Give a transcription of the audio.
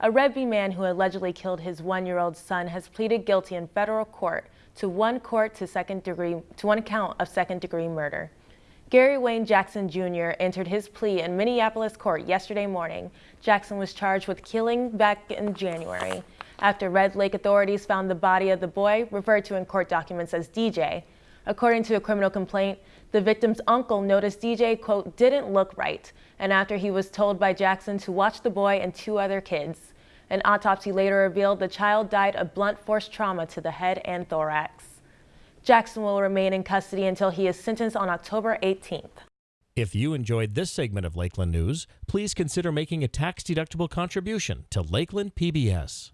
A Red Lake man who allegedly killed his one-year-old son has pleaded guilty in federal court to one court to second degree to one count of second-degree murder. Gary Wayne Jackson Jr. entered his plea in Minneapolis court yesterday morning. Jackson was charged with killing back in January after Red Lake authorities found the body of the boy, referred to in court documents as DJ. According to a criminal complaint, the victim's uncle noticed DJ, quote, didn't look right, and after he was told by Jackson to watch the boy and two other kids. An autopsy later revealed the child died of blunt force trauma to the head and thorax. Jackson will remain in custody until he is sentenced on October 18th. If you enjoyed this segment of Lakeland News, please consider making a tax-deductible contribution to Lakeland PBS.